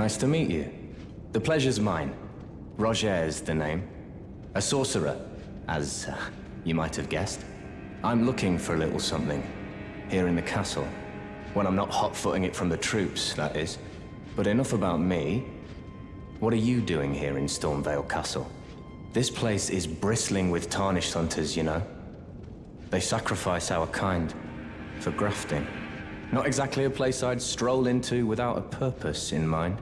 Nice to meet you. The pleasure's mine. Rogier's the name. A sorcerer, as uh, you might have guessed. I'm looking for a little something, here in the castle. When I'm not hot-footing it from the troops, that is. But enough about me. What are you doing here in Stormveil Castle? This place is bristling with tarnished hunters, you know. They sacrifice our kind for grafting. Not exactly a place I'd stroll into without a purpose in mind.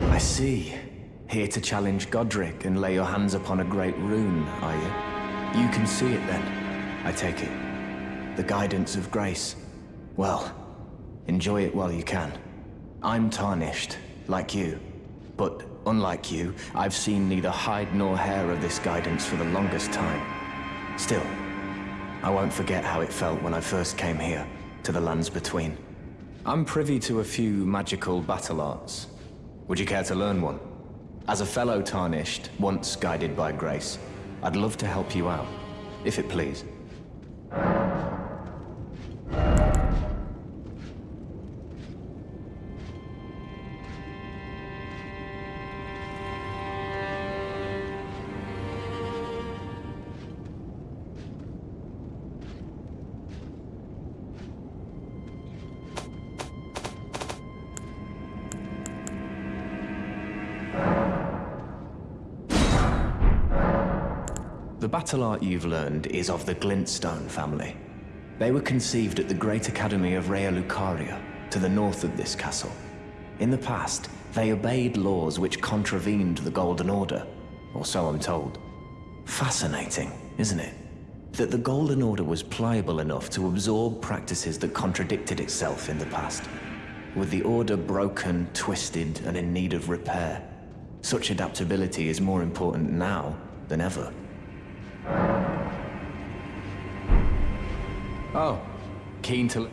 I see. Here to challenge Godrick and lay your hands upon a great rune, are you? You can see it then, I take it the guidance of grace. Well, enjoy it while you can. I'm tarnished, like you. But unlike you, I've seen neither hide nor hair of this guidance for the longest time. Still, I won't forget how it felt when I first came here, to the lands between. I'm privy to a few magical battle arts. Would you care to learn one? As a fellow Tarnished, once guided by grace, I'd love to help you out, if it please. Battle art you've learned is of the Glintstone family. They were conceived at the Great Academy of Raya Lucaria, to the north of this castle. In the past, they obeyed laws which contravened the Golden Order, or so I'm told. Fascinating, isn't it? That the Golden Order was pliable enough to absorb practices that contradicted itself in the past. With the Order broken, twisted, and in need of repair, such adaptability is more important now than ever. Oh, keen to...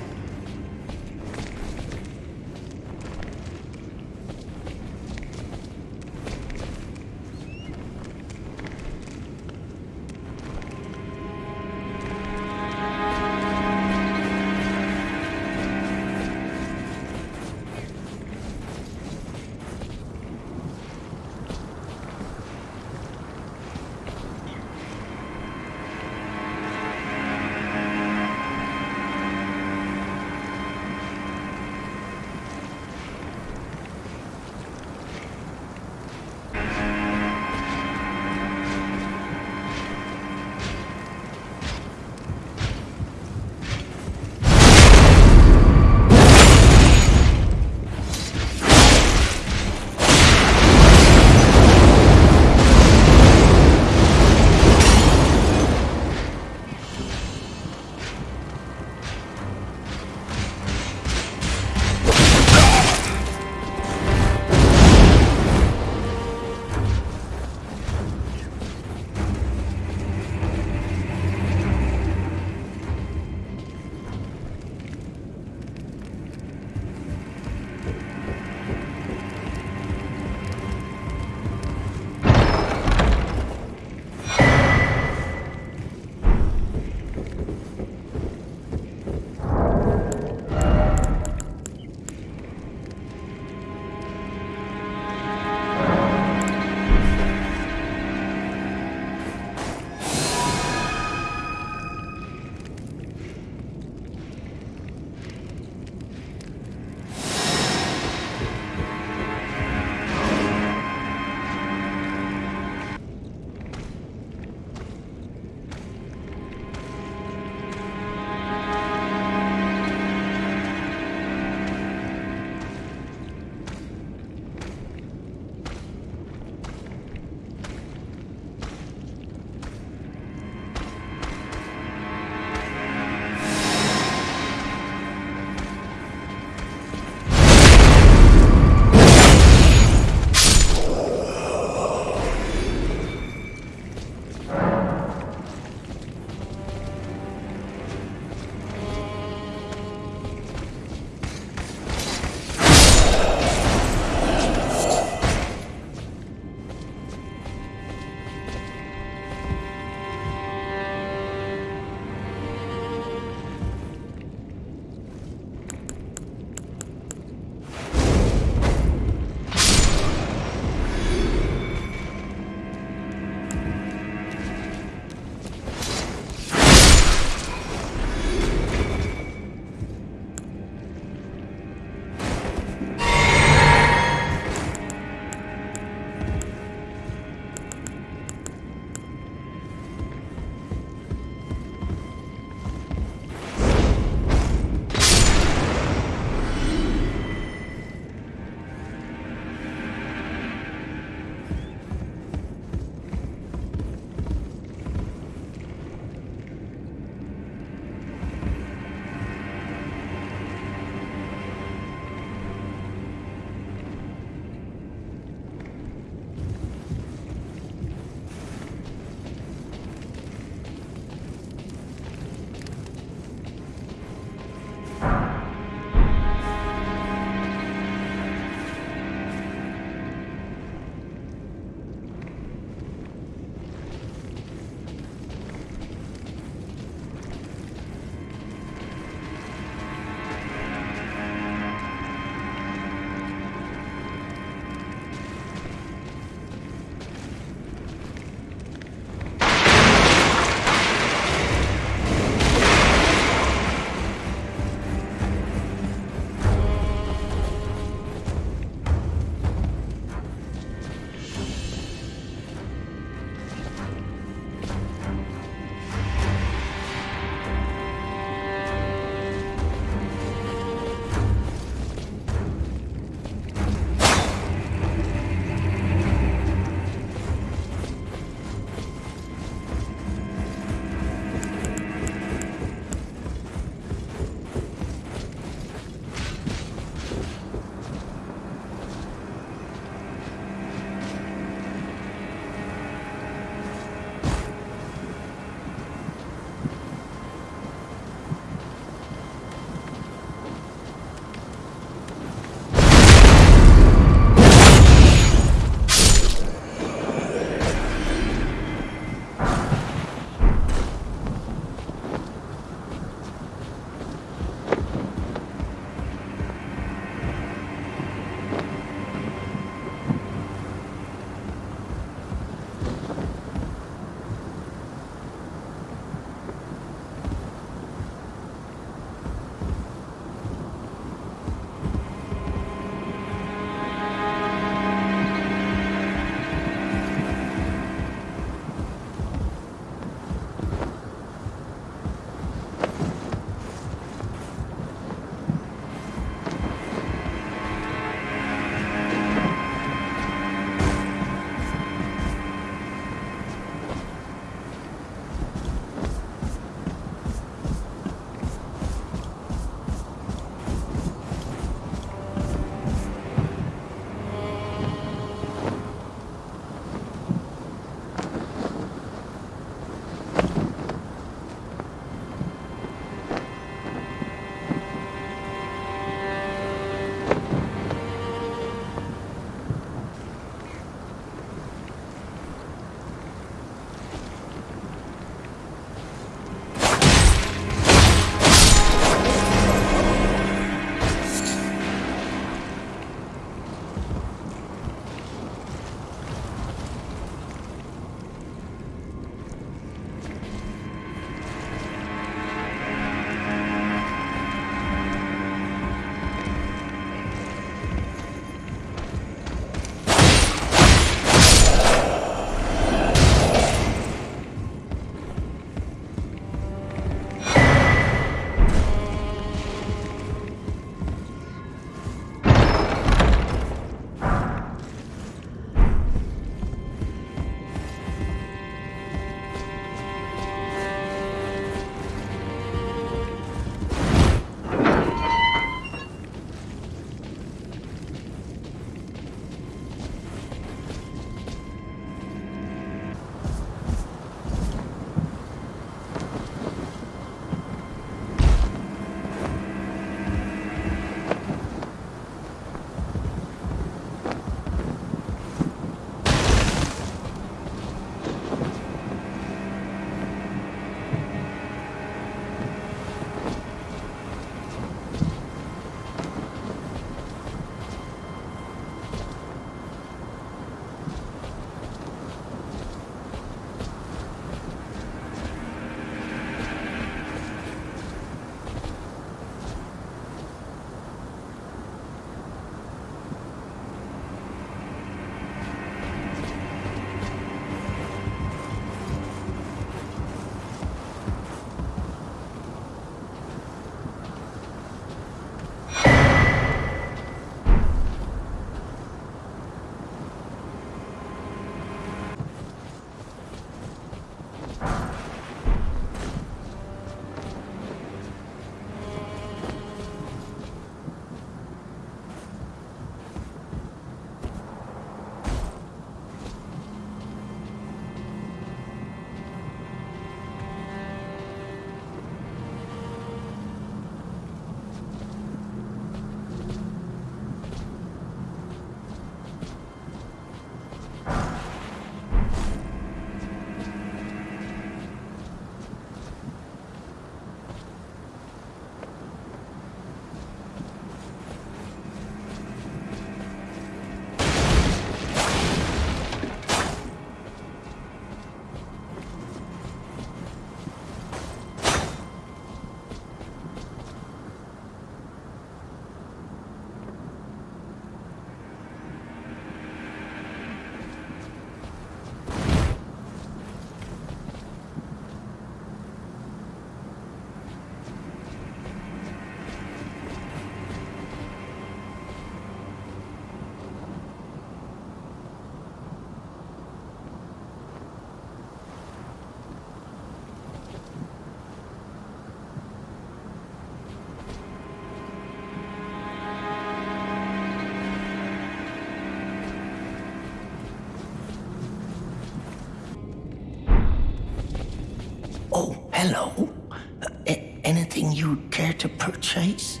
Anything you'd care to purchase?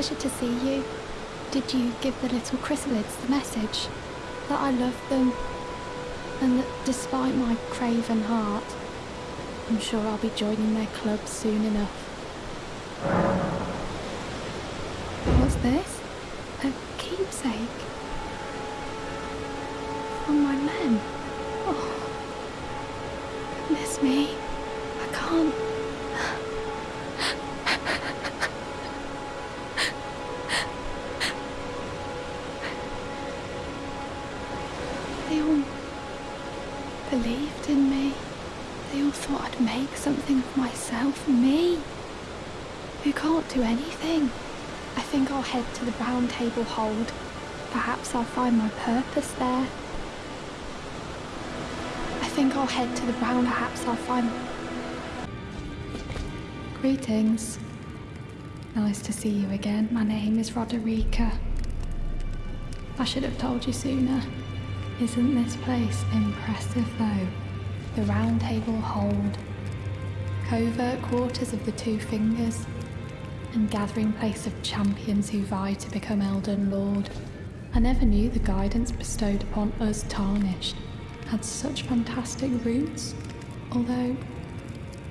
Pleasure to see you. Did you give the little chrysalids the message? That I love them, and that despite my craven heart, I'm sure I'll be joining their club soon enough. What's this? A keepsake? Table hold. Perhaps I'll find my purpose there. I think I'll head to the round. Perhaps I'll find. Greetings. Nice to see you again. My name is Roderika. I should have told you sooner. Isn't this place impressive though? The round table hold, covert quarters of the two fingers, and gathering place of champions who vie to become Elden Lord. I never knew the guidance bestowed upon us tarnished had such fantastic roots, although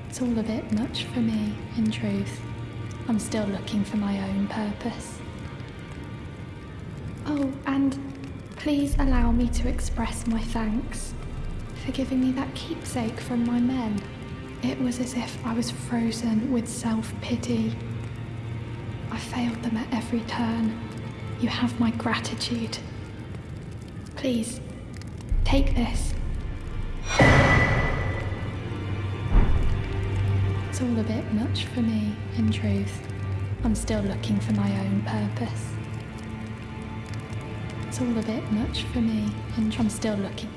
it's all a bit much for me, in truth. I'm still looking for my own purpose. Oh, and please allow me to express my thanks for giving me that keepsake from my men. It was as if I was frozen with self pity. I failed them at every turn. You have my gratitude. Please, take this. It's all a bit much for me, in truth. I'm still looking for my own purpose. It's all a bit much for me, and I'm still looking.